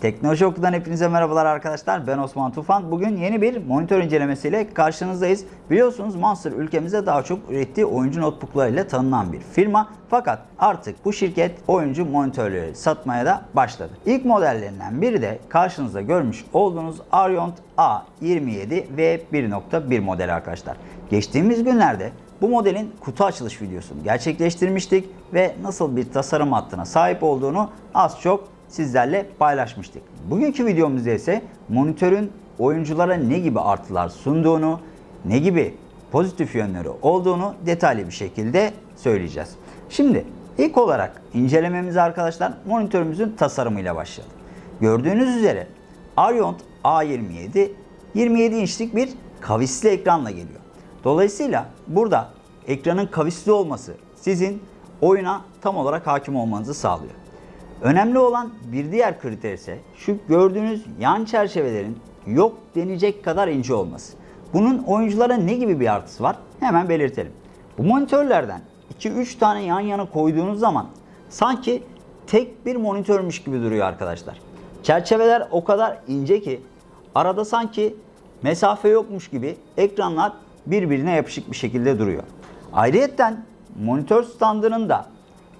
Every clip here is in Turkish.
Teknoloji Oku'dan hepinize merhabalar arkadaşlar. Ben Osman Tufan. Bugün yeni bir monitör incelemesiyle karşınızdayız. Biliyorsunuz Monster ülkemizde daha çok ürettiği oyuncu notebooklarıyla tanınan bir firma. Fakat artık bu şirket oyuncu monitörleri satmaya da başladı. İlk modellerinden biri de karşınızda görmüş olduğunuz Ariont A27 v 1.1 modeli arkadaşlar. Geçtiğimiz günlerde bu modelin kutu açılış videosunu gerçekleştirmiştik ve nasıl bir tasarım hattına sahip olduğunu az çok sizlerle paylaşmıştık. Bugünkü videomuzda ise monitörün oyunculara ne gibi artılar sunduğunu, ne gibi pozitif yönleri olduğunu detaylı bir şekilde söyleyeceğiz. Şimdi ilk olarak incelememize arkadaşlar monitörümüzün tasarımıyla başlayalım. Gördüğünüz üzere Ariont A27 27 inçlik bir kavisli ekranla geliyor. Dolayısıyla burada ekranın kavisli olması sizin oyuna tam olarak hakim olmanızı sağlıyor. Önemli olan bir diğer kriter ise şu gördüğünüz yan çerçevelerin yok denecek kadar ince olması. Bunun oyunculara ne gibi bir artısı var? Hemen belirtelim. Bu monitörlerden 2-3 tane yan yana koyduğunuz zaman sanki tek bir monitörmüş gibi duruyor arkadaşlar. Çerçeveler o kadar ince ki arada sanki mesafe yokmuş gibi ekranlar birbirine yapışık bir şekilde duruyor. Ayrıyetten monitör standının da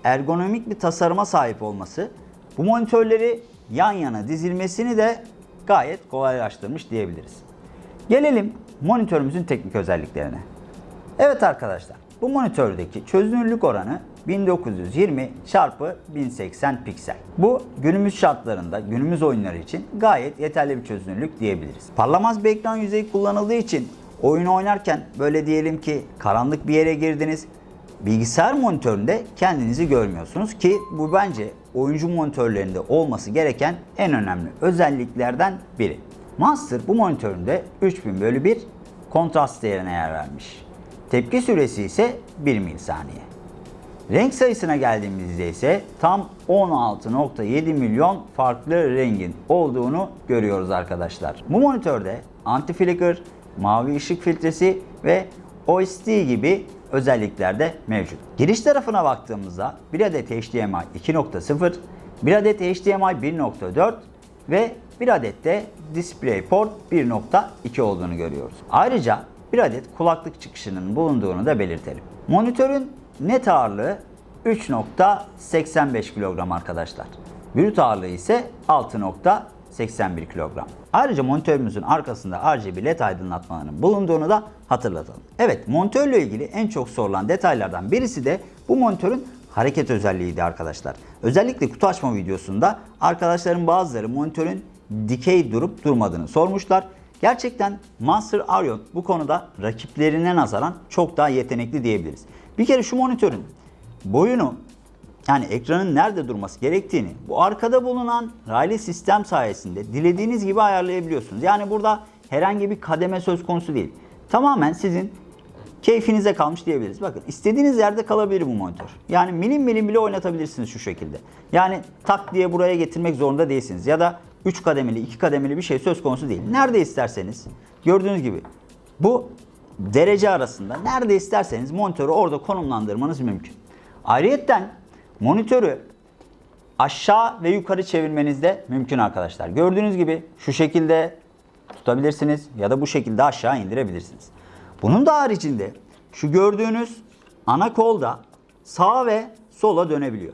ergonomik bir tasarıma sahip olması bu monitörleri yan yana dizilmesini de gayet kolaylaştırmış diyebiliriz. Gelelim monitörümüzün teknik özelliklerine. Evet arkadaşlar bu monitördeki çözünürlük oranı 1920 çarpı 1080 piksel. Bu günümüz şartlarında, günümüz oyunları için gayet yeterli bir çözünürlük diyebiliriz. Parlamaz bir ekran yüzeyi kullanıldığı için oyun oynarken böyle diyelim ki karanlık bir yere girdiniz. Bilgisayar monitöründe kendinizi görmüyorsunuz ki bu bence oyuncu monitörlerinde olması gereken en önemli özelliklerden biri. Monster bu monitöründe 3000 bölü 1 kontrast değerine yer vermiş. Tepki süresi ise 1 milisaniye. Renk sayısına geldiğimizde ise tam 16.7 milyon farklı rengin olduğunu görüyoruz arkadaşlar. Bu monitörde anti-flicker, mavi ışık filtresi ve OSD gibi özellikler de mevcut. Giriş tarafına baktığımızda bir adet HDMI 2.0, bir adet HDMI 1.4 ve bir adet de DisplayPort 1.2 olduğunu görüyoruz. Ayrıca bir adet kulaklık çıkışının bulunduğunu da belirtelim. Monitörün net ağırlığı 3.85 kilogram arkadaşlar. Brüt ağırlığı ise 6.81 kilogram. Ayrıca monitörümüzün arkasında RGB led aydınlatmalarının bulunduğunu da hatırlatalım. Evet monitörle ilgili en çok sorulan detaylardan birisi de bu monitörün hareket özelliğiydi arkadaşlar. Özellikle kutu açma videosunda arkadaşların bazıları monitörün dikey durup durmadığını sormuşlar. Gerçekten Monster Arion bu konuda rakiplerine nazaran çok daha yetenekli diyebiliriz. Bir kere şu monitörün boyunu yani ekranın nerede durması gerektiğini bu arkada bulunan raylı sistem sayesinde dilediğiniz gibi ayarlayabiliyorsunuz. Yani burada herhangi bir kademe söz konusu değil. Tamamen sizin keyfinize kalmış diyebiliriz. Bakın istediğiniz yerde kalabilir bu monitör. Yani milim milim bile oynatabilirsiniz şu şekilde. Yani tak diye buraya getirmek zorunda değilsiniz. Ya da 3 kademeli, 2 kademeli bir şey söz konusu değil. Nerede isterseniz gördüğünüz gibi bu derece arasında nerede isterseniz monitörü orada konumlandırmanız mümkün. Ayrıyetten monitörü aşağı ve yukarı çevirmeniz de mümkün arkadaşlar. Gördüğünüz gibi şu şekilde tutabilirsiniz ya da bu şekilde aşağı indirebilirsiniz. Bunun da haricinde şu gördüğünüz ana kolda sağa ve sola dönebiliyor.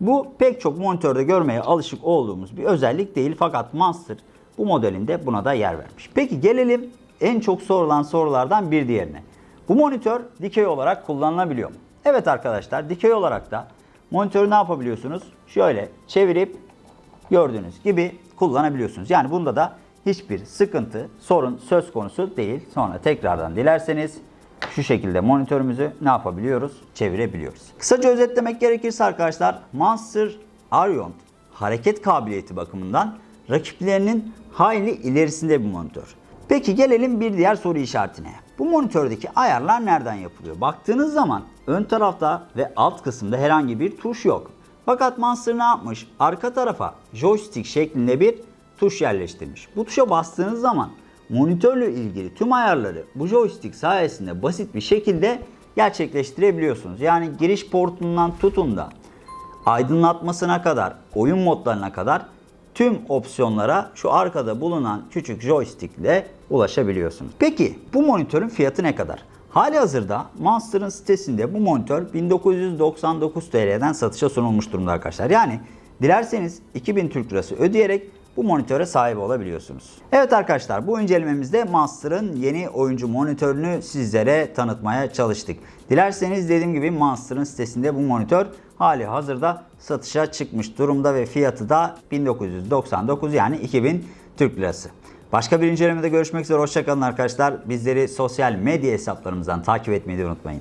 Bu pek çok monitörde görmeye alışık olduğumuz bir özellik değil fakat Monster bu modelinde buna da yer vermiş. Peki gelelim en çok sorulan sorulardan bir diğerine. Bu monitör dikey olarak kullanılabiliyor mu? Evet arkadaşlar dikey olarak da monitörü ne yapabiliyorsunuz? Şöyle çevirip gördüğünüz gibi kullanabiliyorsunuz. Yani bunda da hiçbir sıkıntı, sorun söz konusu değil. Sonra tekrardan dilerseniz şu şekilde monitörümüzü ne yapabiliyoruz? Çevirebiliyoruz. Kısaca özetlemek gerekirse arkadaşlar Monster Arion hareket kabiliyeti bakımından rakiplerinin hayli ilerisinde bir monitör. Peki gelelim bir diğer soru işaretine. Bu monitördeki ayarlar nereden yapılıyor? Baktığınız zaman ön tarafta ve alt kısımda herhangi bir tuş yok. Fakat Monster ne yapmış? Arka tarafa joystick şeklinde bir tuş yerleştirmiş. Bu tuşa bastığınız zaman monitörle ilgili tüm ayarları bu joystick sayesinde basit bir şekilde gerçekleştirebiliyorsunuz. Yani giriş portundan tutun da aydınlatmasına kadar, oyun modlarına kadar tüm opsiyonlara şu arkada bulunan küçük joystick ile ulaşabiliyorsunuz. Peki bu monitörün fiyatı ne kadar? Hali hazırda Monster'ın sitesinde bu monitör 1999 TL'den satışa sunulmuş durumda arkadaşlar. Yani dilerseniz 2000 Türk Lirası ödeyerek bu monitöre sahip olabiliyorsunuz. Evet arkadaşlar bu incelememizde Monster'ın yeni oyuncu monitörünü sizlere tanıtmaya çalıştık. Dilerseniz dediğim gibi Monster'ın sitesinde bu monitör hali hazırda satışa çıkmış durumda ve fiyatı da 1999 yani 2000 Türk Lirası. Başka bir incelemede görüşmek üzere. Hoşçakalın arkadaşlar. Bizleri sosyal medya hesaplarımızdan takip etmeyi unutmayın.